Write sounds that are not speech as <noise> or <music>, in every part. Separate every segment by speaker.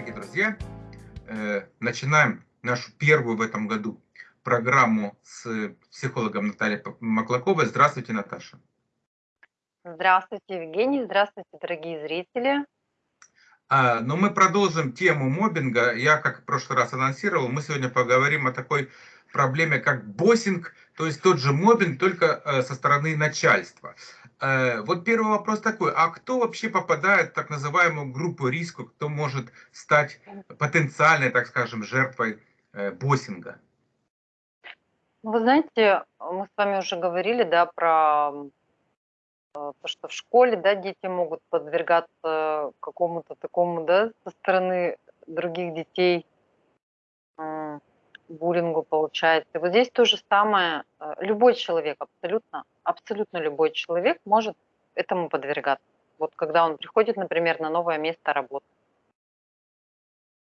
Speaker 1: дорогие друзья. Э, начинаем нашу первую в этом году программу с психологом Натальей Маклаковой. Здравствуйте, Наташа.
Speaker 2: Здравствуйте, Евгений. Здравствуйте, дорогие зрители.
Speaker 1: А, но мы продолжим тему мобинга. Я, как в прошлый раз анонсировал, мы сегодня поговорим о такой проблеме, как боссинг, то есть тот же мобинг, только э, со стороны начальства. Э, вот первый вопрос такой, а кто вообще попадает в так называемую группу риска, кто может стать потенциальной, так скажем, жертвой э, боссинга?
Speaker 2: Вы знаете, мы с вами уже говорили, да, про э, то, что в школе, да, дети могут подвергаться какому-то такому, да, со стороны других детей буллингу получается. И вот здесь то же самое. Э, любой человек, абсолютно, абсолютно любой человек может этому подвергаться. Вот когда он приходит, например, на новое место работы.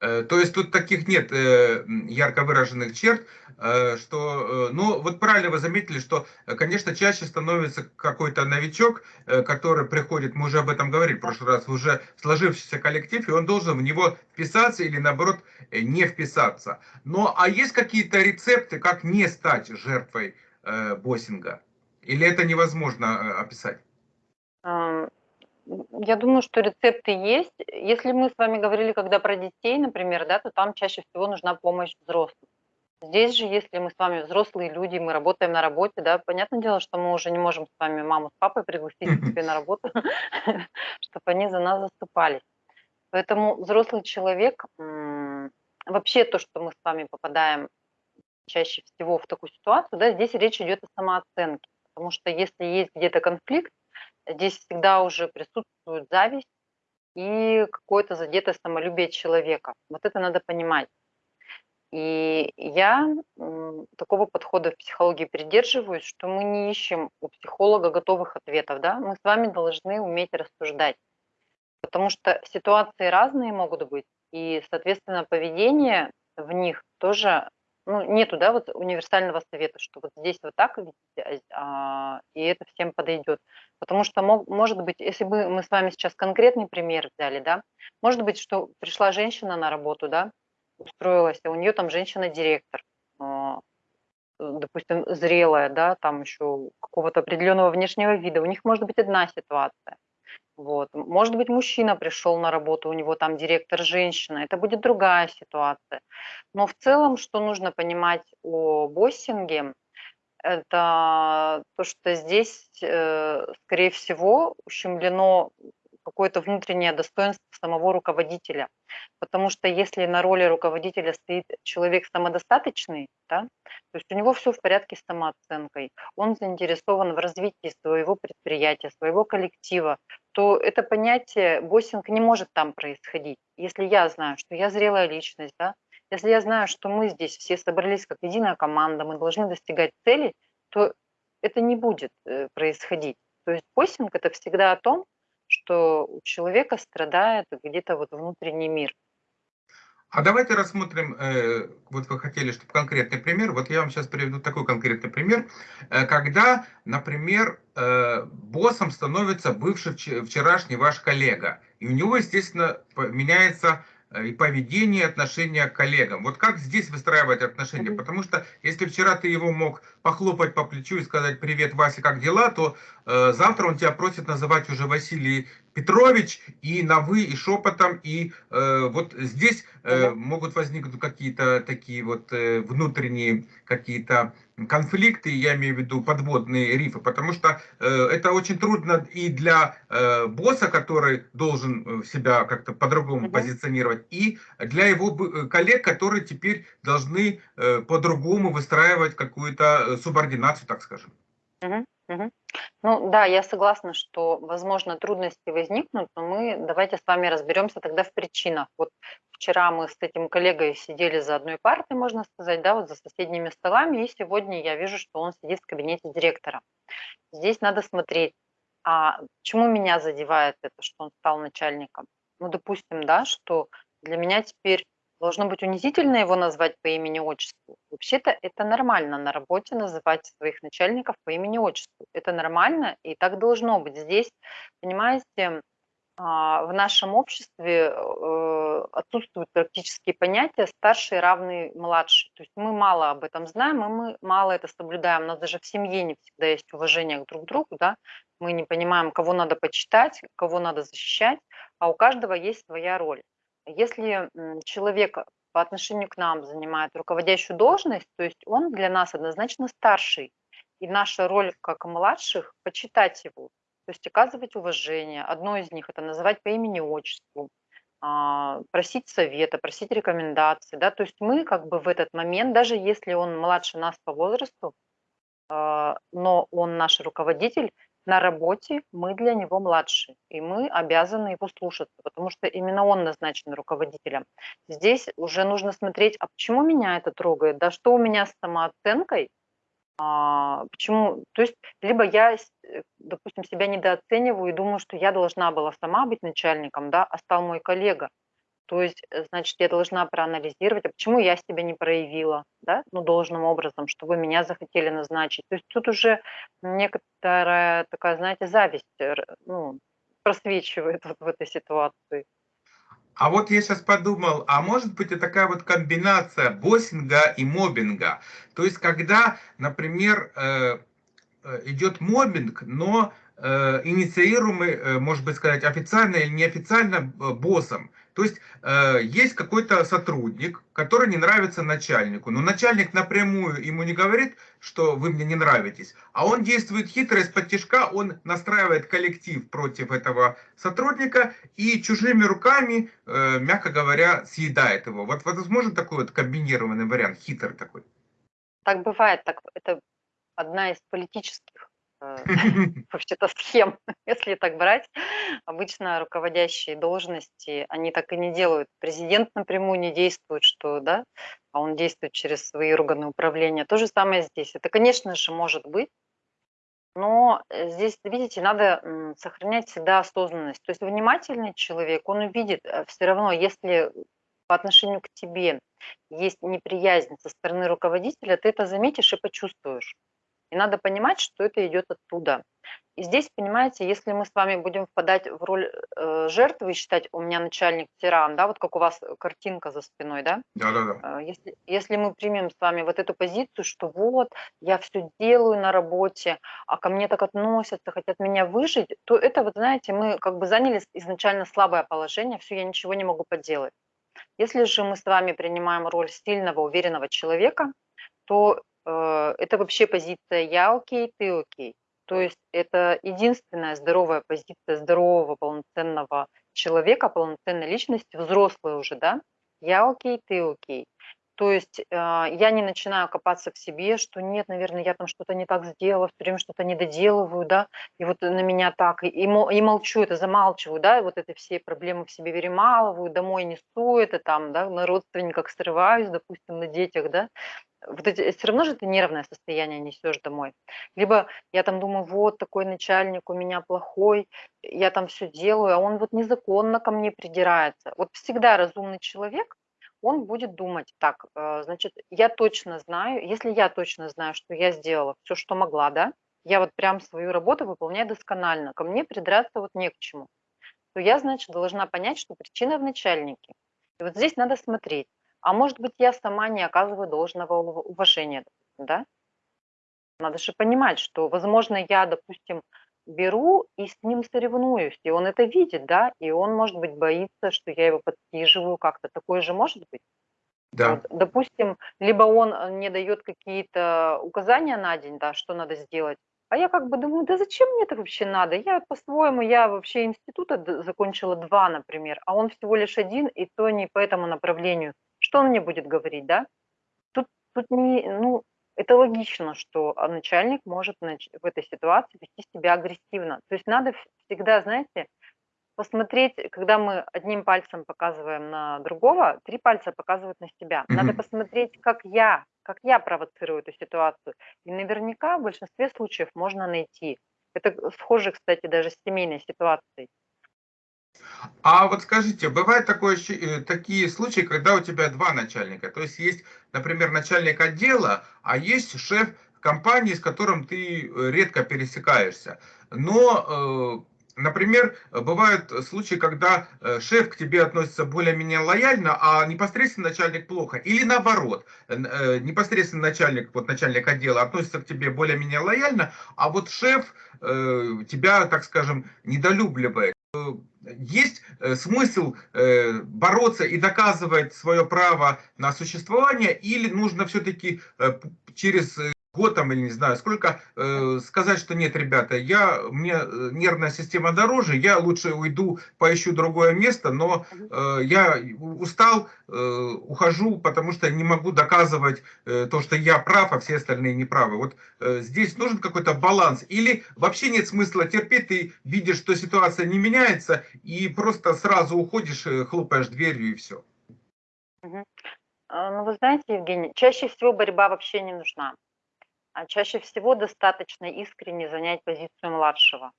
Speaker 1: Э, то есть тут таких нет э, ярко выраженных черт, э, что, ну вот правильно вы заметили, что, конечно, чаще становится какой-то новичок, который приходит, мы уже об этом говорили в прошлый раз, уже сложившийся коллектив, и он должен в него вписаться или наоборот не вписаться. Но а есть какие-то рецепты, как не стать жертвой боссинга? Или это невозможно описать?
Speaker 2: Я думаю, что рецепты есть. Если мы с вами говорили когда про детей, например, да, то там чаще всего нужна помощь взрослых. Здесь же, если мы с вами взрослые люди, мы работаем на работе, да, понятное дело, что мы уже не можем с вами маму с папой пригласить себе на работу, <laughs> чтобы они за нас заступались. Поэтому взрослый человек, вообще то, что мы с вами попадаем чаще всего в такую ситуацию, да, здесь речь идет о самооценке. Потому что если есть где-то конфликт, здесь всегда уже присутствует зависть и какое-то задетое самолюбие человека. Вот это надо понимать. И я такого подхода в психологии придерживаюсь, что мы не ищем у психолога готовых ответов. Да? Мы с вами должны уметь рассуждать. Потому что ситуации разные могут быть, и, соответственно, поведение в них тоже ну, нету, да, вот универсального совета, что вот здесь вот так видите, а, и это всем подойдет. Потому что, мог, может быть, если бы мы с вами сейчас конкретный пример взяли, да, может быть, что пришла женщина на работу, да, устроилась, а у нее там женщина-директор, а, допустим, зрелая, да, там еще какого-то определенного внешнего вида, у них может быть одна ситуация. Вот. Может быть, мужчина пришел на работу, у него там директор женщина, это будет другая ситуация. Но в целом, что нужно понимать о боссинге, это то, что здесь, э, скорее всего, ущемлено какое-то внутреннее достоинство самого руководителя. Потому что если на роли руководителя стоит человек самодостаточный, да, то есть у него все в порядке с самооценкой, он заинтересован в развитии своего предприятия, своего коллектива, то это понятие боссинг не может там происходить. Если я знаю, что я зрелая личность, да, если я знаю, что мы здесь все собрались как единая команда, мы должны достигать цели, то это не будет э, происходить. То есть боссинг – это всегда о том, что у человека страдает где-то вот внутренний мир.
Speaker 1: А давайте рассмотрим, э, вот вы хотели, чтобы конкретный пример, вот я вам сейчас приведу такой конкретный пример, э, когда, например, э, боссом становится бывший вчерашний ваш коллега, и у него, естественно, меняется и поведение, отношения к коллегам. Вот как здесь выстраивать отношения? Потому что если вчера ты его мог похлопать по плечу и сказать «Привет, Вася, как дела?», то э, завтра он тебя просит называть уже Василий Петрович и на «вы», и шепотом. И э, вот здесь э, могут возникнуть какие-то такие вот э, внутренние какие-то конфликты, я имею в виду подводные рифы, потому что э, это очень трудно и для э, босса, который должен э, себя как-то по-другому mm -hmm. позиционировать, и для его э, коллег, которые теперь должны э, по-другому выстраивать какую-то э, субординацию, так скажем.
Speaker 2: Mm -hmm. Ну да, я согласна, что, возможно, трудности возникнут, но мы давайте с вами разберемся тогда в причинах. Вот вчера мы с этим коллегой сидели за одной партой, можно сказать, да, вот за соседними столами, и сегодня я вижу, что он сидит в кабинете директора. Здесь надо смотреть, а почему меня задевает это, что он стал начальником? Ну, допустим, да, что для меня теперь Должно быть унизительно его назвать по имени-отчеству. Вообще-то это нормально на работе называть своих начальников по имени-отчеству. Это нормально, и так должно быть. Здесь, понимаете, А, в нашем обществе э, отсутствуют практические понятия старший равный младший. То есть мы мало об этом знаем, и мы мало это соблюдаем. У нас даже в семье не всегда есть уважение к друг другу, да. Мы не понимаем, кого надо почитать, кого надо защищать, а у каждого есть своя роль. Если человек по отношению к нам занимает руководящую должность, то есть он для нас однозначно старший. И наша роль как младших – почитать его, то есть оказывать уважение. Одно из них – это называть по имени-отчеству, а, просить совета, просить рекомендаций. Да? То есть мы как бы в этот момент, даже если он младше нас по возрасту, а, но он наш руководитель, на работе мы для него младше, и мы обязаны его слушаться, потому что именно он назначен руководителем. Здесь уже нужно смотреть, а почему меня это трогает, да что у меня с самооценкой, а, почему? То есть либо я, э, допустим, себя недооцениваю и думаю, что я должна была сама быть начальником, да, а стал мой коллега. То есть, э, значит, я должна проанализировать, а почему я себя не проявила, да, ну, должным образом, чтобы меня захотели назначить. То есть тут уже некоторая такая, знаете, зависть, э, ну, просвечивает вот в этой ситуации.
Speaker 1: А вот я сейчас подумал, а может быть и такая вот комбинация боссинга и мобинга. То есть когда, например, э, идет мобинг, но инициируемый, может быть сказать, официально или неофициально боссом. То есть э, есть какой-то сотрудник, который не нравится начальнику, но начальник напрямую ему не говорит, что вы мне не нравитесь, а он действует хитро из-под тяжка, он настраивает коллектив против этого сотрудника и чужими руками, э, мягко говоря, съедает его. Вот, вот возможно такой вот комбинированный вариант, хитрый такой.
Speaker 2: Так бывает, так это одна из политических <laughs> вообще-то схем, <laughs> если так брать. Обычно руководящие должности, они так и не делают. Президент напрямую не действует, что, да, а он действует через свои органы управления. То же самое здесь. Это, конечно же, может быть, но э, здесь, видите, надо сохранять всегда осознанность. То есть внимательный человек, он увидит э, все равно, если по отношению к тебе есть неприязнь со стороны руководителя, ты это заметишь и почувствуешь. И надо понимать, что это идет оттуда. И здесь, понимаете, если мы с вами будем впадать в роль э, жертвы и считать, у меня начальник тиран, да, вот как у вас картинка за спиной, да?
Speaker 1: Да, да, да.
Speaker 2: Если, если мы примем с вами вот эту позицию, что вот, я все делаю на работе, а ко мне так относятся, хотят меня выжить, то это, вот знаете, мы как бы заняли изначально слабое положение, все, я ничего не могу поделать. Если же мы с вами принимаем роль сильного, уверенного человека, то это вообще позиция «я окей, ты окей». То есть это единственная здоровая позиция здорового, полноценного человека, полноценной личности, взрослой уже, да? Я окей, ты окей. То есть э, я не начинаю копаться в себе, что нет, наверное, я там что-то не так сделала, все время что-то не доделываю, да, и вот на меня так, и, и молчу, это замалчиваю, да, и вот эти все проблемы в себе перемалываю, домой несу это там, да, на родственниках срываюсь, допустим, на детях, да, вот эти, все равно же ты нервное состояние несешь домой. Либо я там думаю, вот такой начальник у меня плохой, я там все делаю, а он вот незаконно ко мне придирается. Вот всегда разумный человек, он будет думать, так, э, значит, я точно знаю, если я точно знаю, что я сделала все, что могла, да, я вот прям свою работу выполняю досконально, ко мне придраться вот не к чему, то я, значит, должна понять, что причина в начальнике. И вот здесь надо смотреть, а может быть, я сама не оказываю должного уважения, да? Надо же понимать, что, возможно, я, допустим, беру и с ним соревнуюсь, и он это видит, да, и он, может быть, боится, что я его подсиживаю как-то. Такое же может быть?
Speaker 1: Да.
Speaker 2: Вот, допустим, либо он э, не дает какие-то указания на день, да, что надо сделать, а я как бы думаю, да зачем мне это вообще надо? Я по-своему, я вообще института закончила два, например, а он всего лишь один, и то не по этому направлению. Что он мне будет говорить, да? Тут, тут не, ну, это логично, что а, начальник может в этой ситуации вести себя агрессивно. То есть надо всегда, знаете, посмотреть, когда мы одним пальцем показываем на другого, три пальца показывают на себя. Надо посмотреть, как я, как я провоцирую эту ситуацию. И наверняка в большинстве случаев можно найти. Это схоже, кстати, даже с семейной ситуацией.
Speaker 1: А вот скажите, бывают такое, э, такие случаи, когда у тебя два начальника, то есть есть, например, начальник отдела, а есть шеф компании, с которым ты э, редко пересекаешься, но Например, бывают случаи, когда э, шеф к тебе относится более-менее лояльно, а непосредственно начальник плохо. Или наоборот, э, непосредственно начальник, вот начальник отдела относится к тебе более-менее лояльно, а вот шеф э, тебя, так скажем, недолюбливает. Есть смысл бороться и доказывать свое право на существование, или нужно все-таки через год там или не знаю сколько, э, сказать, что нет, ребята, я, мне э, нервная система дороже, я лучше уйду, поищу другое место, но э, я устал, э, ухожу, потому что не могу доказывать э, то, что я прав, а все остальные не правы. Вот э, здесь нужен какой-то баланс. Или вообще нет смысла терпеть, ты видишь, что ситуация не меняется, и просто сразу уходишь, э, хлопаешь дверью и все.
Speaker 2: А, ну, вы знаете, Евгений, чаще всего борьба вообще не нужна. А чаще всего достаточно искренне занять позицию младшего.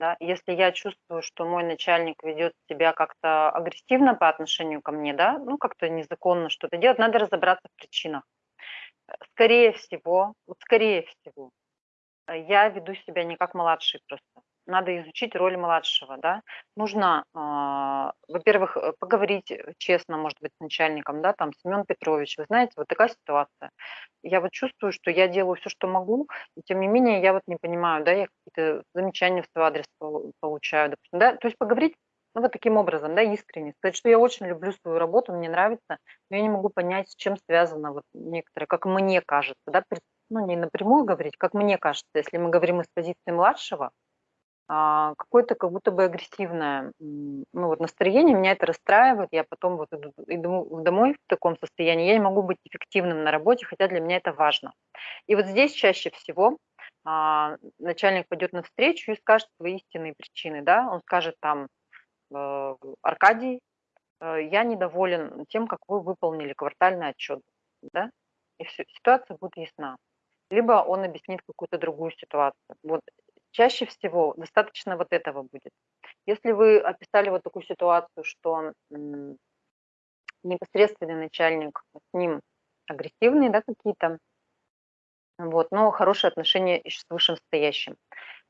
Speaker 2: Да? Если я чувствую, что мой начальник ведет себя как-то агрессивно по отношению ко мне, да, ну как-то незаконно что-то делать, надо разобраться в причинах. Скорее всего, вот скорее всего, я веду себя не как младший просто надо изучить роль младшего, да. Нужно, э, во-первых, э, поговорить э, честно, может быть, с начальником, да, там, Семен Петрович, вы знаете, вот такая ситуация. Я вот чувствую, что я делаю все, что могу, и тем не менее я вот не понимаю, да, я какие-то замечания в свой адрес получаю, допустим, да, то есть поговорить ну, вот таким образом, да, искренне. Сказать, что я очень люблю свою работу, мне нравится, но я не могу понять, с чем связано вот некоторые, как мне кажется, да, ну, не напрямую говорить, как мне кажется, если мы говорим из позиции младшего, а, какое-то как будто бы агрессивное ну, вот настроение, меня это расстраивает, я потом вот иду, иду домой в таком состоянии, я не могу быть эффективным на работе, хотя для меня это важно. И вот здесь чаще всего а, начальник пойдет навстречу и скажет свои истинные причины, да, он скажет там, э, Аркадий, э, я недоволен тем, как вы выполнили квартальный отчет, да, и все, ситуация будет ясна. Либо он объяснит какую-то другую ситуацию. Вот Чаще всего достаточно вот этого будет. Если вы описали вот такую ситуацию, что непосредственный начальник с ним агрессивные, да, какие-то, вот, но хорошие отношения с вышестоящим.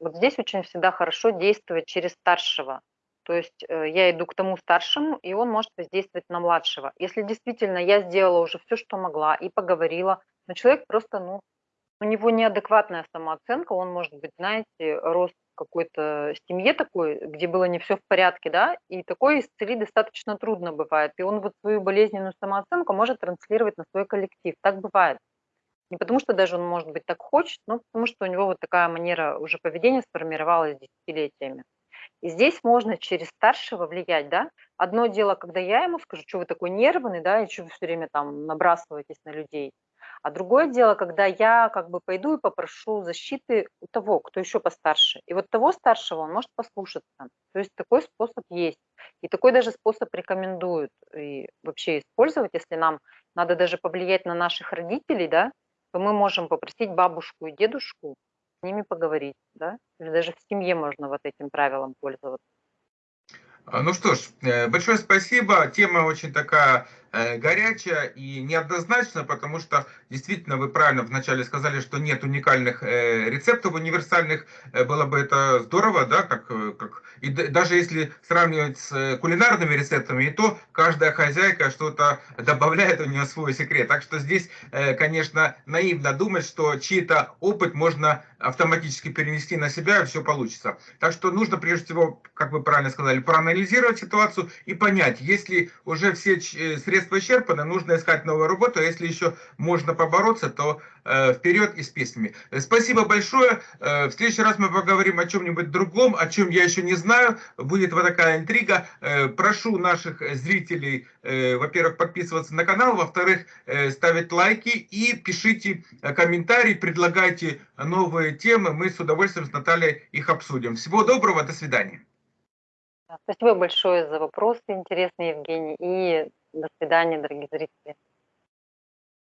Speaker 2: Вот здесь очень всегда хорошо действовать через старшего. То есть э, я иду к тому старшему, и он может воздействовать на младшего. Если действительно я сделала уже все, что могла, и поговорила, но человек просто, ну, у него неадекватная самооценка, он, может быть, знаете, рос в какой-то семье такой, где было не все в порядке, да, и такой исцелить достаточно трудно бывает. И он вот свою болезненную самооценку может транслировать на свой коллектив. Так бывает. Не потому что даже он, может быть, так хочет, но потому что у него вот такая манера уже поведения сформировалась десятилетиями. И здесь можно через старшего влиять, да. Одно дело, когда я ему скажу, что вы такой нервный, да, и что вы все время там набрасываетесь на людей. А другое дело, когда я как бы пойду и попрошу защиты у того, кто еще постарше. И вот того старшего он может послушаться. То есть такой способ есть. И такой даже способ рекомендуют и вообще использовать, если нам надо даже повлиять на наших родителей, да, то мы можем попросить бабушку и дедушку с ними поговорить, да, или даже в семье можно вот этим правилом пользоваться.
Speaker 1: А, ну что ж, э, большое спасибо. Тема очень такая Э, горячая и неоднозначно, потому что действительно вы правильно вначале сказали, что нет уникальных э, рецептов универсальных. Э, было бы это здорово, да, как, как и даже если сравнивать с кулинарными рецептами, и то каждая хозяйка что-то добавляет у нее свой секрет. Так что здесь, конечно, наивно думать, что чей-то опыт можно автоматически перенести на себя, и все получится. Так что нужно, прежде всего, как вы правильно сказали, проанализировать ситуацию и понять, если уже все средства средства исчерпаны, нужно искать новую работу, а если еще можно побороться, то э, вперед и с песнями. Спасибо большое. Э, в следующий раз мы поговорим о чем-нибудь другом, о чем я еще не знаю. Будет вот такая интрига. Э, прошу наших зрителей, э, во-первых, подписываться на канал, во-вторых, э, ставить лайки и пишите комментарии, предлагайте новые темы. Мы с удовольствием с Натальей их обсудим. Всего доброго, до свидания.
Speaker 2: Спасибо большое за вопросы интересные, Евгений. И до свидания, дорогие зрители.